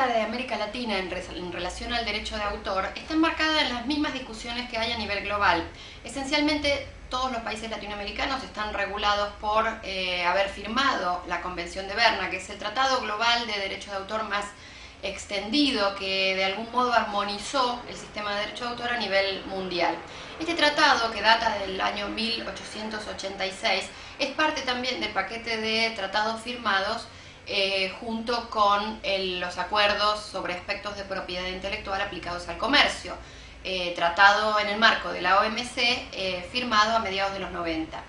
La problemática de América Latina en, relación al derecho de autor está enmarcada en las mismas discusiones que hay a nivel global. Esencialmente, todos los países latinoamericanos están regulados por eh, haber firmado la Convención de Berna, que es el tratado global de derecho de autor más extendido que de algún modo armonizó el sistema de derecho de autor a nivel mundial. Este tratado, que data del año 1886, es parte también del paquete de tratados firmados eh, junto con los acuerdos sobre aspectos de propiedad intelectual aplicados al comercio, eh, tratado en el marco de la OMC, eh, firmado a mediados de los 90.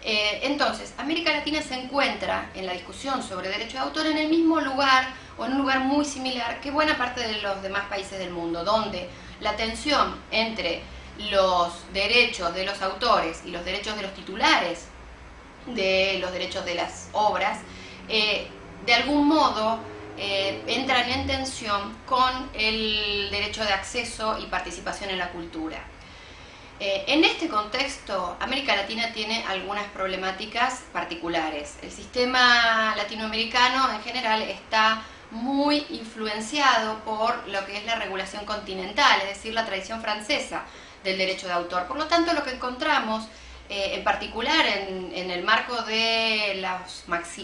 entonces, América Latina se encuentra en la discusión sobre derecho de autor en el mismo lugar o en un lugar muy similar que buena parte de los demás países del mundo, donde la tensión entre los derechos de los autores y los derechos de los titulares de los derechos de las obras de algún modo eh, entran en tensión con el derecho de acceso y participación en la cultura. Eh, en este contexto, América Latina tiene algunas problemáticas particulares. El sistema latinoamericano en general está muy influenciado por lo que es la regulación continental, es decir, la tradición francesa del derecho de autor. Por lo tanto, lo que encontramos eh, en particular en, el marco de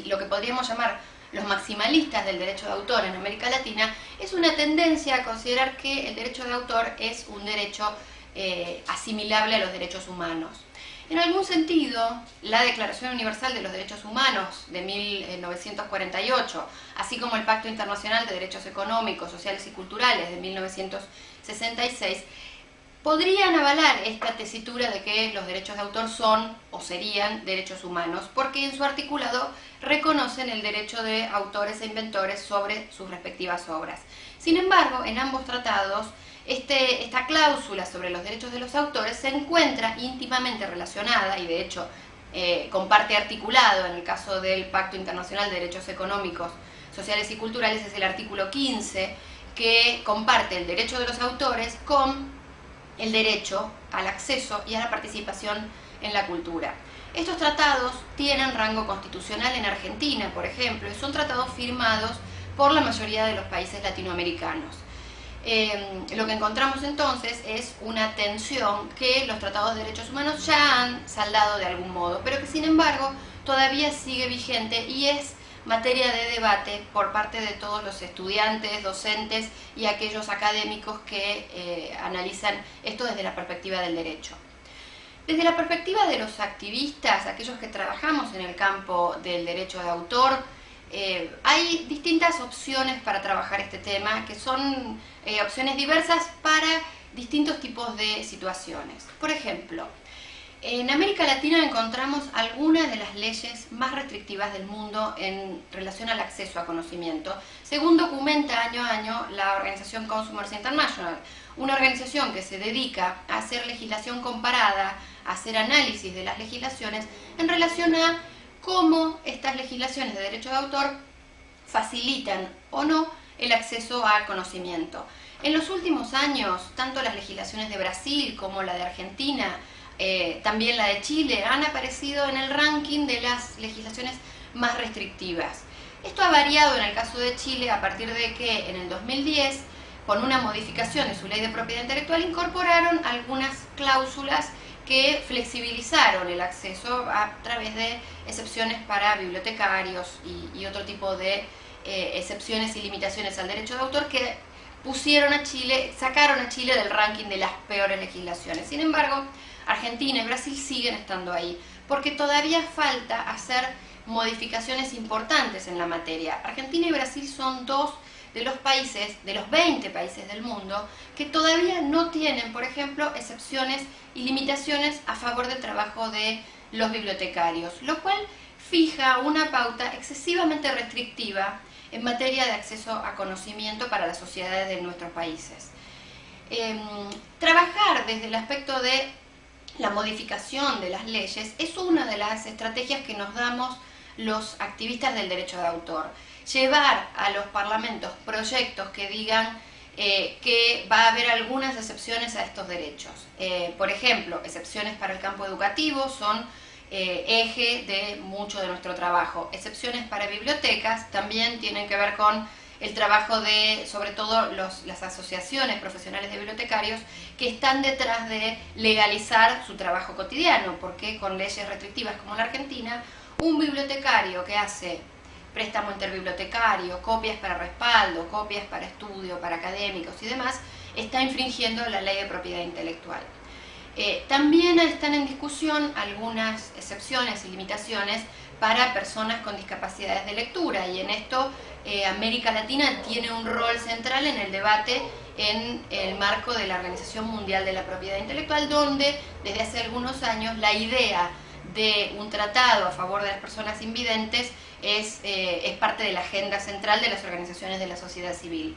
lo que podríamos llamar los maximalistas del derecho de autor en América Latina, es una tendencia a considerar que el derecho de autor es un derecho eh, asimilable a los derechos humanos. En algún sentido, la Declaración Universal de los Derechos Humanos de 1948, así como el Pacto Internacional de Derechos Económicos, Sociales y Culturales de 1966, podrían avalar esta tesitura de que los derechos de autor son o serían derechos humanos, porque en su articulado reconocen el derecho de autores e inventores sobre sus respectivas obras. Sin embargo, en ambos tratados, este, esta cláusula sobre los derechos de los autores se encuentra íntimamente relacionada y de hecho eh, comparte articulado en el caso del Pacto Internacional de Derechos Económicos, Sociales y Culturales, es el artículo 15, que comparte el derecho de los autores con el derecho al acceso y a la participación en la cultura. Estos tratados tienen rango constitucional en Argentina, por ejemplo, y son tratados firmados por la mayoría de los países latinoamericanos. Em, lo que encontramos entonces es una tensión que los tratados de derechos humanos ya han saldado de algún modo, pero que sin embargo todavía sigue vigente y es materia de debate por parte de todos los estudiantes, docentes y aquellos académicos que eh, analizan esto desde la perspectiva del derecho. Desde la perspectiva de los activistas, aquellos que trabajamos en el campo del derecho de autor, eh, hay distintas opciones para trabajar este tema, que son eh, opciones diversas para distintos tipos de situaciones. Por ejemplo, en América Latina encontramos algunas de las leyes más restrictivas del mundo en relación al acceso a conocimiento, según documenta año a año la organización Consumers International, una organización que se dedica a hacer legislación comparada, a hacer análisis de las legislaciones en relación a cómo estas legislaciones de derecho de autor facilitan o no el acceso al conocimiento. En los últimos años, tanto las legislaciones de Brasil como la de Argentina, eh, también la de Chile, han aparecido en el ranking de las legislaciones más restrictivas. Esto ha variado en el caso de Chile a partir de que en el 2010, con una modificación de su ley de propiedad intelectual, incorporaron algunas cláusulas que flexibilizaron el acceso a través de excepciones para bibliotecarios y, otro tipo de eh, excepciones y limitaciones al derecho de autor que pusieron a Chile, sacaron a Chile del ranking de las peores legislaciones. Sin embargo, Argentina y Brasil siguen estando ahí, porque todavía falta hacer modificaciones importantes en la materia. Argentina y Brasil son dos de los países, de los 20 países del mundo, que todavía no tienen, por ejemplo, excepciones y limitaciones a favor del trabajo de los bibliotecarios, lo cual fija una pauta excesivamente restrictiva en materia de acceso a conocimiento para las sociedades de nuestros países. Em, trabajar desde el aspecto de la modificación de las leyes es una de las estrategias que nos damos los activistas del derecho de autor. Llevar a los parlamentos proyectos que digan eh, que va a haber algunas excepciones a estos derechos. Eh, por ejemplo, excepciones para el campo educativo son eh, eje de mucho de nuestro trabajo. Excepciones para bibliotecas también tienen que ver con el trabajo de, sobre todo, las asociaciones profesionales de bibliotecarios que están detrás de legalizar su trabajo cotidiano, porque con leyes restrictivas como la Argentina, un bibliotecario que hace préstamo interbibliotecario, copias para respaldo, copias para estudio, para académicos y demás, está infringiendo la ley de propiedad intelectual. Eh, también están en discusión algunas excepciones y limitaciones para personas con discapacidades de lectura y en esto eh, América Latina tiene un rol central en el debate en el marco de la Organización Mundial de la Propiedad Intelectual donde desde hace algunos años la idea de un tratado a favor de las personas invidentes es, eh, es parte de la agenda central de las organizaciones de la sociedad civil.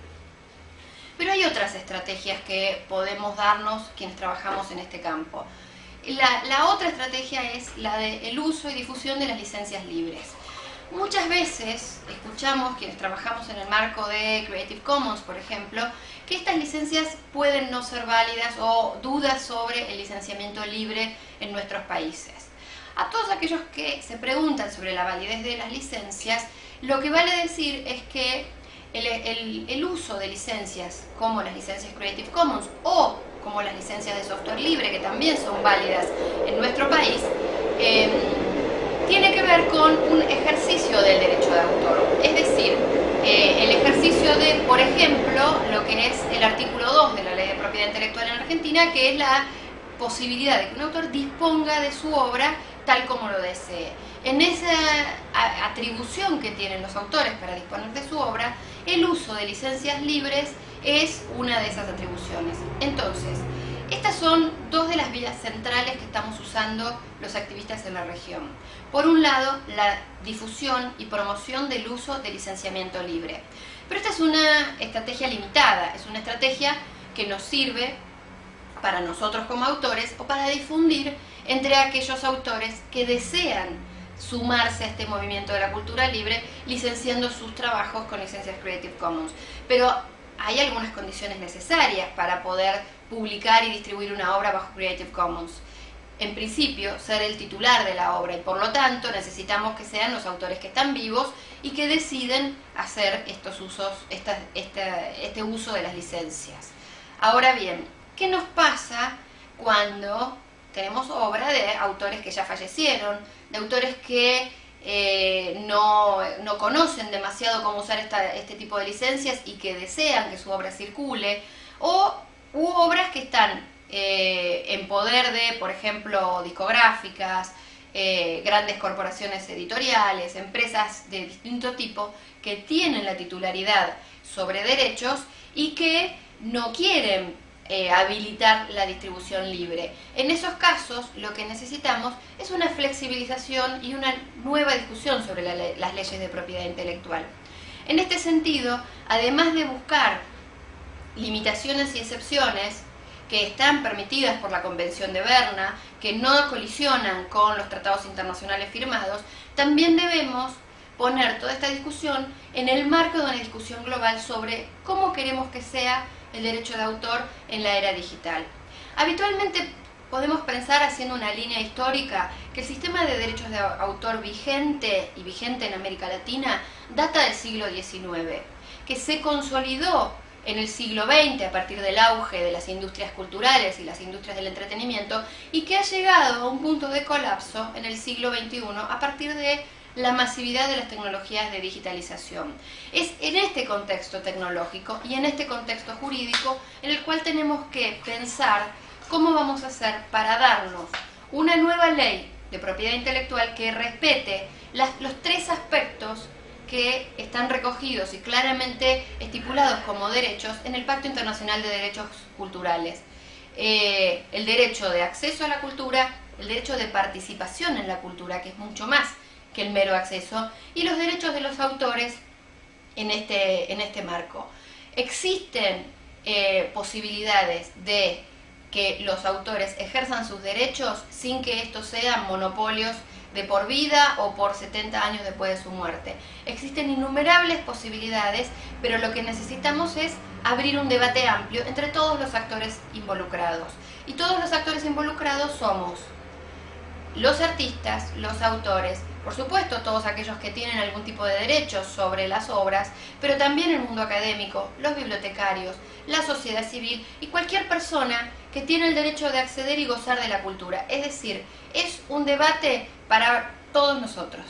Pero hay otras estrategias que podemos darnos quienes trabajamos en este campo. La, otra estrategia es la del uso y difusión de las licencias libres. Muchas veces escuchamos, quienes trabajamos en el marco de Creative Commons, por ejemplo, que estas licencias pueden no ser válidas o dudas sobre el licenciamiento libre en nuestros países. A todos aquellos que se preguntan sobre la validez de las licencias, lo que vale decir es que el, uso de licencias como las licencias Creative Commons o como las licencias de software libre, que también son válidas en nuestro país, em, tiene que ver con un ejercicio del derecho de autor. Es decir, eh, el ejercicio de, por ejemplo, lo que es el artículo 2 de la Ley de Propiedad Intelectual en Argentina, que es la posibilidad de que un autor disponga de su obra tal como lo desee. En esa atribución que tienen los autores para disponer de su obra, el uso de licencias libres es una de esas atribuciones. Entonces, estas son dos de las vías centrales que estamos usando los activistas en la región. Por un lado, la difusión y promoción del uso de licenciamiento libre. Pero esta es una estrategia limitada, es una estrategia que nos sirve para nosotros como autores o para difundir entre aquellos autores que desean sumarse a este movimiento de la cultura libre licenciando sus trabajos con licencias Creative Commons. Pero hay algunas condiciones necesarias para poder publicar y distribuir una obra bajo Creative Commons. En principio, ser el titular de la obra y por lo tanto necesitamos que sean los autores que están vivos y que deciden hacer estos usos, este uso de las licencias. Ahora bien, ¿qué nos pasa cuando tenemos obra de autores que ya fallecieron, de autores que eh, no, conocen demasiado cómo usar este tipo de licencias y que desean que su obra circule, o u obras que están eh, en poder de, por ejemplo, discográficas, eh, grandes corporaciones editoriales, empresas de distinto tipo, que tienen la titularidad sobre derechos y que no quieren eh, habilitar la distribución libre. En esos casos lo que necesitamos es una flexibilización y una nueva discusión sobre las leyes de propiedad intelectual. En este sentido, además de buscar limitaciones y excepciones que están permitidas por la Convención de Berna, que no colisionan con los tratados internacionales firmados, también debemos poner toda esta discusión en el marco de una discusión global sobre cómo queremos que sea el derecho de autor en la era digital. Habitualmente podemos pensar, haciendo una línea histórica, que el sistema de derechos de autor vigente y vigente en América Latina data del siglo XIX, que se consolidó en el siglo XX a partir del auge de las industrias culturales y las industrias del entretenimiento y que ha llegado a un punto de colapso en el siglo XXI a partir de la masividad de las tecnologías de digitalización. Es en este contexto tecnológico y en este contexto jurídico en el cual tenemos que pensar cómo vamos a hacer para darnos una nueva ley de propiedad intelectual que respete los tres aspectos que están recogidos y claramente estipulados como derechos en el Pacto Internacional de Derechos Culturales. Eh, el derecho de acceso a la cultura, el derecho de participación en la cultura, que es mucho más que el mero acceso, y los derechos de los autores en este, en este marco. Existen eh, posibilidades de que los autores ejerzan sus derechos sin que estos sean monopolios de por vida o por 70 años después de su muerte. Existen innumerables posibilidades, pero lo que necesitamos es abrir un debate amplio entre todos los actores involucrados. Y todos los actores involucrados somos los artistas, los autores, por supuesto todos aquellos que tienen algún tipo de derechos sobre las obras, pero también el mundo académico, los bibliotecarios, la sociedad civil y cualquier persona que tiene el derecho de acceder y gozar de la cultura. Es decir, es un debate para todos nosotros.